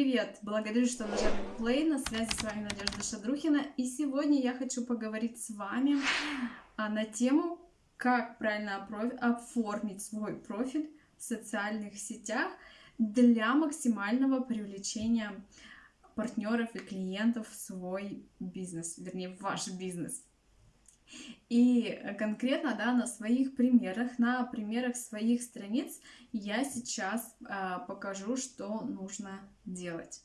Привет! Благодарю, что нажали play. На связи с вами Надежда Шадрухина. И сегодня я хочу поговорить с вами а, на тему, как правильно оформить свой профиль в социальных сетях для максимального привлечения партнеров и клиентов в свой бизнес, вернее, в ваш бизнес. И конкретно да, на своих примерах, на примерах своих страниц я сейчас э, покажу, что нужно делать.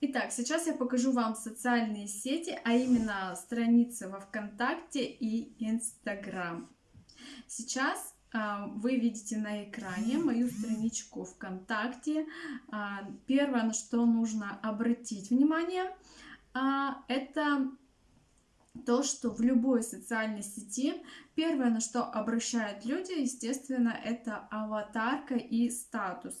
Итак, сейчас я покажу вам социальные сети, а именно страницы во ВКонтакте и Инстаграм. Сейчас вы видите на экране мою страничку ВКонтакте. А, первое, на что нужно обратить внимание, а, это то, что в любой социальной сети первое, на что обращают люди, естественно, это аватарка и статус.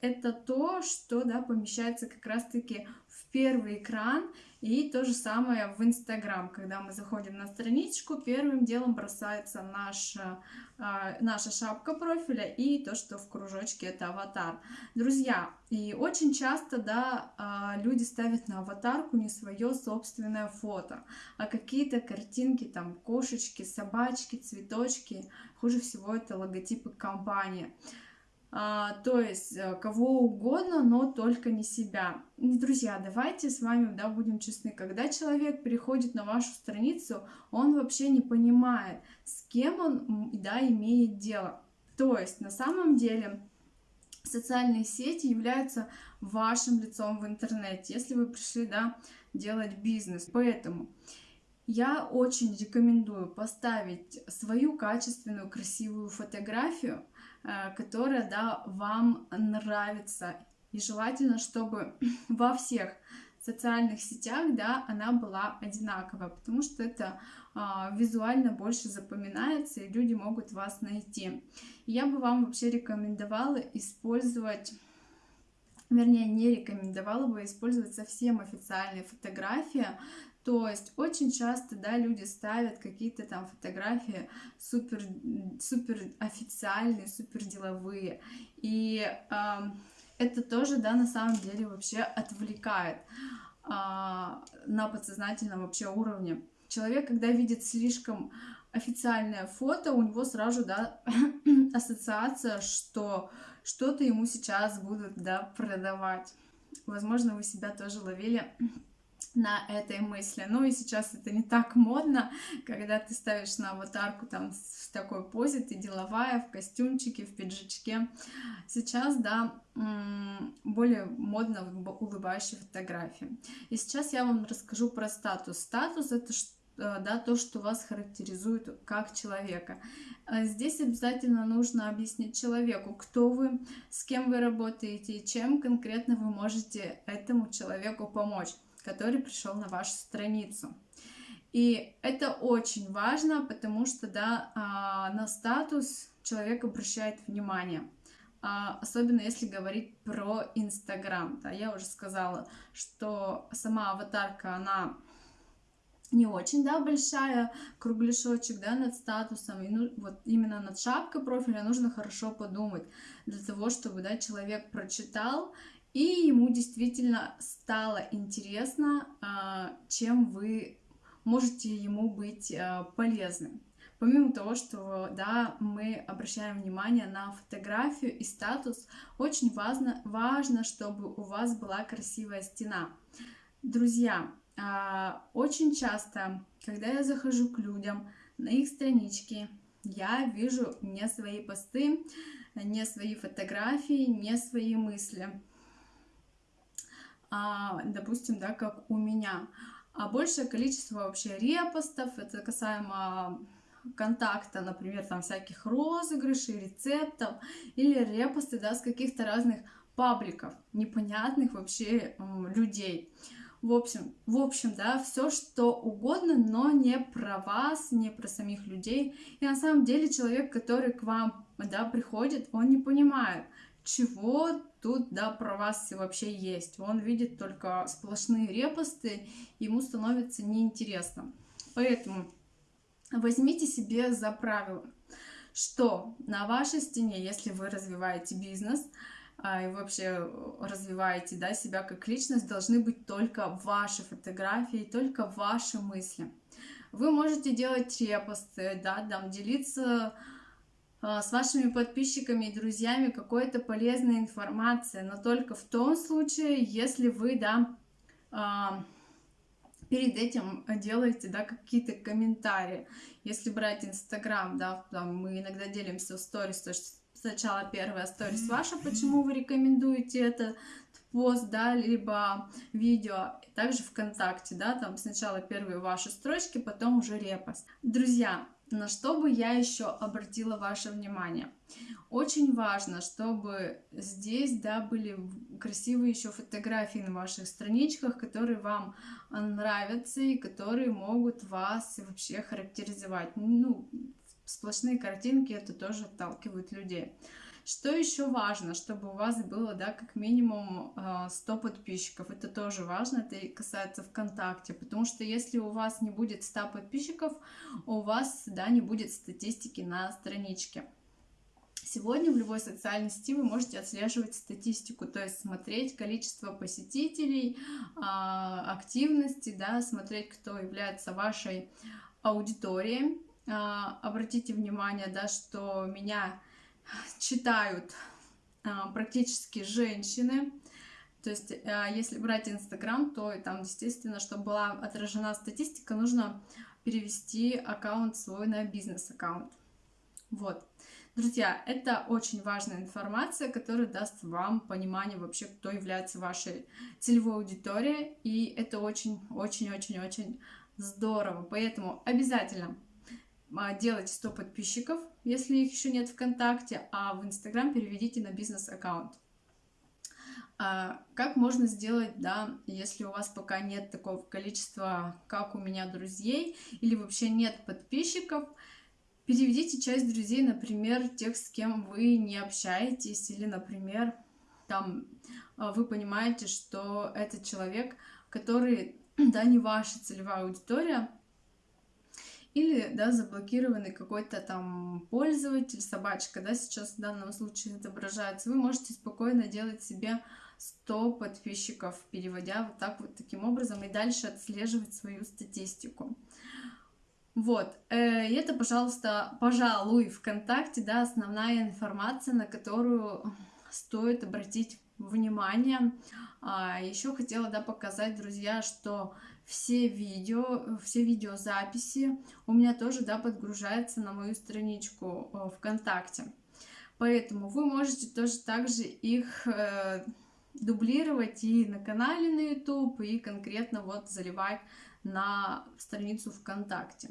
Это то, что да, помещается как раз-таки в первый экран и то же самое в Инстаграм, когда мы заходим на страничку, первым делом бросается наша, наша шапка профиля и то, что в кружочке это аватар. Друзья, и очень часто, да, э, люди ставят на аватарку не свое собственное фото, а какие-то картинки, там, кошечки, собачки, цветочки, хуже всего это логотипы компании. А, то есть э, кого угодно, но только не себя. Друзья, давайте с вами да, будем честны, когда человек приходит на вашу страницу, он вообще не понимает, с кем он да, имеет дело. То есть на самом деле социальные сети являются вашим лицом в интернете, если вы пришли да, делать бизнес. Поэтому я очень рекомендую поставить свою качественную, красивую фотографию, которая, да, вам нравится. И желательно, чтобы во всех социальных сетях, да, она была одинаковая, потому что это а, визуально больше запоминается, и люди могут вас найти. Я бы вам вообще рекомендовала использовать вернее, не рекомендовала бы использовать совсем официальные фотографии, то есть очень часто, да, люди ставят какие-то там фотографии супер, супер официальные, супер деловые. И э, это тоже, да, на самом деле вообще отвлекает э, на подсознательном вообще уровне. Человек, когда видит слишком официальное фото, у него сразу, да, ассоциация, что что-то ему сейчас будут, да, продавать. Возможно, вы себя тоже ловили на этой мысли. Ну и сейчас это не так модно, когда ты ставишь на аватарку там в такой позе, ты деловая, в костюмчике, в пиджачке. Сейчас, да, более модно улыбающие фотографии. И сейчас я вам расскажу про статус. Статус это э, да, то, что вас характеризует как человека. Э, здесь обязательно нужно объяснить человеку, кто вы, с кем вы работаете и чем конкретно вы можете этому человеку помочь который пришел на вашу страницу. И это очень важно, потому что да, а, на статус человек обращает внимание. А, особенно если говорить про Инстаграм. Да, я уже сказала, что сама аватарка, она не очень, да, большая, кругляшочек, да, над статусом, и ну, вот именно над шапкой профиля нужно хорошо подумать, для того, чтобы, да, человек прочитал и ему действительно стало интересно, а, чем вы можете ему быть а, полезны. Помимо того, что да, мы обращаем внимание на фотографию и статус, очень важно, важно, чтобы у вас была красивая стена. Друзья, а, очень часто, когда я захожу к людям на их странички, я вижу не свои посты, не свои фотографии, не свои мысли допустим, да, как у меня. А большее количество вообще репостов, это касаемо контакта, например, там всяких розыгрышей, рецептов, или репосты, да, с каких-то разных пабликов, непонятных вообще людей. В общем, в общем, да, все что угодно, но не про вас, не про самих людей. И на самом деле человек, который к вам, да, приходит, он не понимает, чего тут, да, про вас вообще есть. Он видит только сплошные репосты, ему становится неинтересно. Поэтому возьмите себе за правило, что на вашей стене, если вы развиваете бизнес, а, и вообще развиваете да, себя как личность, должны быть только ваши фотографии, только ваши мысли. Вы можете делать репосты, да, там, делиться с вашими подписчиками и друзьями какой-то полезной информацией, но только в том случае, если вы, да, а, перед этим делаете, да, какие-то комментарии. Если брать Инстаграм, да, там мы иногда делимся в сторис, то есть сначала первая сторис ваша, почему вы рекомендуете этот пост, да, либо видео, также ВКонтакте, да, там сначала первые ваши строчки, потом уже репост. Друзья, на что бы я еще обратила ваше внимание? Очень важно, чтобы здесь, да, были красивые еще фотографии на ваших страничках, которые вам нравятся и которые могут вас вообще характеризовать. Ну, сплошные картинки это тоже отталкивают людей. Что еще важно, чтобы у вас было, да, как минимум 100 а, подписчиков. Это тоже важно, это касается ВКонтакте, потому что если у вас не будет 100 подписчиков, у вас, да, не будет статистики на страничке. Сегодня в любой социальной сети вы можете отслеживать статистику, то есть смотреть количество посетителей, а, активности, да, смотреть, кто является вашей аудиторией. А, обратите внимание, да, что меня читают а, практически женщины. То есть, а, если брать Инстаграм, то там, естественно, чтобы была отражена статистика, нужно перевести аккаунт свой на бизнес-аккаунт. Вот. Друзья, это очень важная информация, которая даст вам понимание вообще, кто является вашей целевой аудиторией. И это очень-очень-очень-очень здорово. Поэтому обязательно а, делайте 100 подписчиков, если их еще нет ВКонтакте, а в Инстаграм переведите на бизнес-аккаунт. А как можно сделать, да, если у вас пока нет такого количества, как у меня, друзей, или вообще нет подписчиков, переведите часть друзей, например, тех, с кем вы не общаетесь, или, например, там а, вы понимаете, что это человек, который, да, не ваша целевая аудитория, или, да, заблокированный какой-то там пользователь, собачка, да, сейчас в данном случае отображается, вы можете спокойно делать себе 100 подписчиков, переводя вот так вот таким образом и дальше отслеживать свою статистику. Вот, э, и это, пожалуйста, пожалуй, ВКонтакте, да, основная информация, на которую стоит обратить внимание. А, еще хотела, да, показать, друзья, что все видео, все видеозаписи у меня тоже, да, подгружаются на мою страничку э, ВКонтакте. Поэтому вы можете тоже также их э, дублировать и на канале на YouTube, и конкретно вот заливать на страницу ВКонтакте.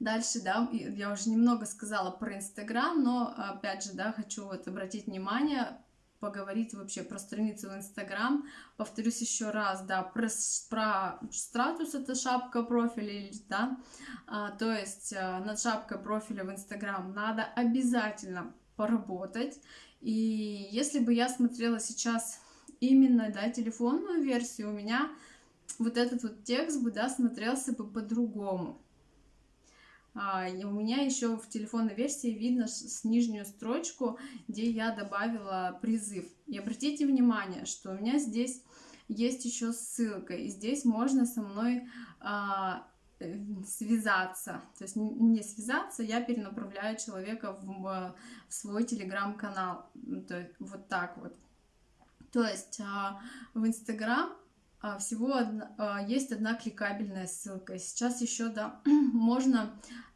Дальше, да, я уже немного сказала про Инстаграм, но опять же, да, хочу вот обратить внимание, поговорить вообще про страницу в Инстаграм. Повторюсь еще раз, да, про, про статус это шапка профиля, да, а, то есть а, над шапкой профиля в Инстаграм надо обязательно поработать. И если бы я смотрела сейчас именно, да, телефонную версию, у меня вот этот вот текст бы, да, смотрелся бы по-другому. А, и у меня еще в телефонной версии видно с нижнюю строчку, где я добавила призыв. И обратите внимание, что у меня здесь есть еще ссылка, и здесь можно со мной а, связаться. То есть не связаться, я перенаправляю человека в, в свой телеграм-канал. Вот так вот. То есть а, в Инстаграм всего одна, а, есть одна кликабельная ссылка. Сейчас еще да, можно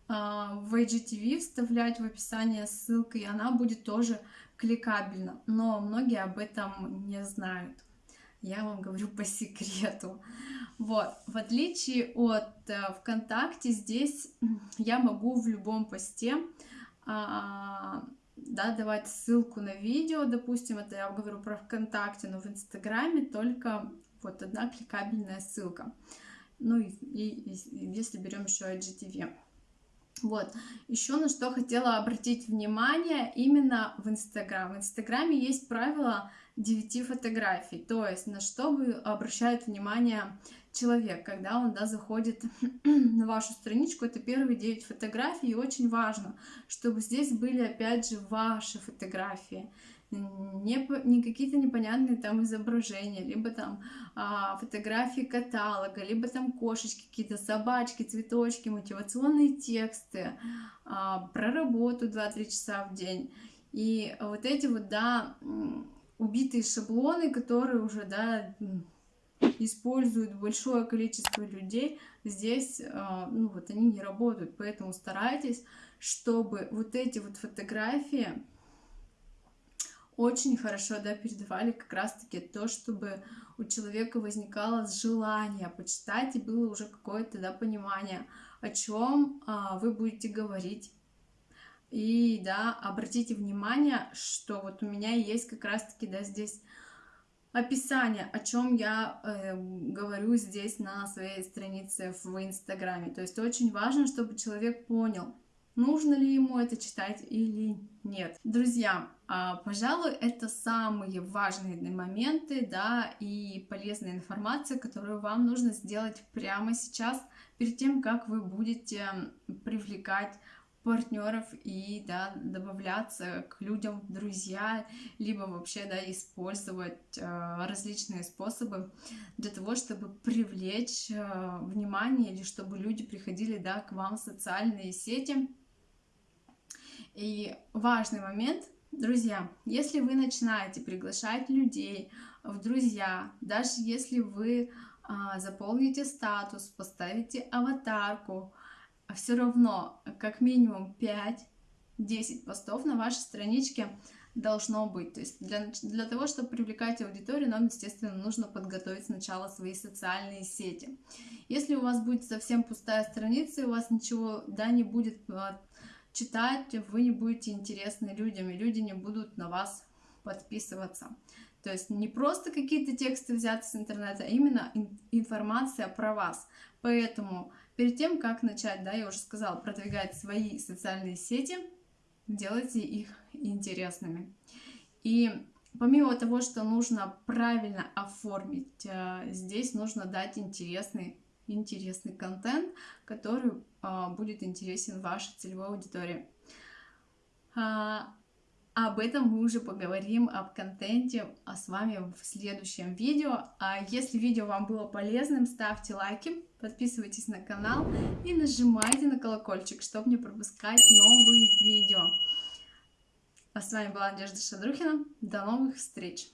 а, в IGTV вставлять в описание ссылку, и она будет тоже кликабельна. Но многие об этом не знают. Я вам говорю по секрету. Вот, в отличие от э, ВКонтакте, здесь я могу в любом посте а, да, давать ссылку на видео, допустим, это я говорю про ВКонтакте, но в Инстаграме только вот одна кликабельная ссылка. Ну и, и, и если берем еще IGTV. Вот, еще на что хотела обратить внимание именно в Инстаграм. В Инстаграме есть правило 9 фотографий. То есть на что вы обращает внимание человек, когда он да, заходит на вашу страничку, это первые 9 фотографий, и очень важно, чтобы здесь были опять же ваши фотографии, не, не какие-то непонятные там изображения, либо там а, фотографии каталога, либо там кошечки, какие-то собачки, цветочки, мотивационные тексты, а, про работу 2-3 часа в день. И вот эти вот, да, убитые шаблоны, которые уже, да, используют большое количество людей, здесь, а, ну, вот они не работают, поэтому старайтесь, чтобы вот эти вот фотографии очень хорошо, да, передавали как раз-таки то, чтобы у человека возникало желание почитать, и было уже какое-то, да, понимание, о чем а, вы будете говорить, и, да, обратите внимание, что вот у меня есть как раз-таки, да, здесь описание, о чем я э, говорю здесь на своей странице в Инстаграме. То есть очень важно, чтобы человек понял, нужно ли ему это читать или нет. Друзья, э, пожалуй, это самые важные моменты, да, и полезная информация, которую вам нужно сделать прямо сейчас, перед тем, как вы будете привлекать партнеров и да, добавляться к людям в друзья, либо вообще да, использовать э, различные способы для того, чтобы привлечь э, внимание или чтобы люди приходили да, к вам в социальные сети. И важный момент, друзья, если вы начинаете приглашать людей в друзья, даже если вы э, заполните статус, поставите аватарку, а все равно как минимум 5-10 постов на вашей страничке должно быть. То есть для, для того, чтобы привлекать аудиторию, нам, естественно, нужно подготовить сначала свои социальные сети. Если у вас будет совсем пустая страница, и у вас ничего да, не будет а, читать, вы не будете интересны людям, и люди не будут на вас подписываться. То есть не просто какие-то тексты взяты с интернета, а именно информация про вас. Поэтому Перед тем, как начать, да, я уже сказала, продвигать свои социальные сети, делайте их интересными. И помимо того, что нужно правильно оформить, э, здесь нужно дать интересный, интересный контент, который а, будет интересен вашей целевой аудитории. А, об этом мы уже поговорим, об контенте а с вами в следующем видео. А если видео вам было полезным, ставьте лайки, подписывайтесь на канал и нажимайте на колокольчик, чтобы не пропускать новые видео. А с вами была Надежда Шадрухина. До новых встреч!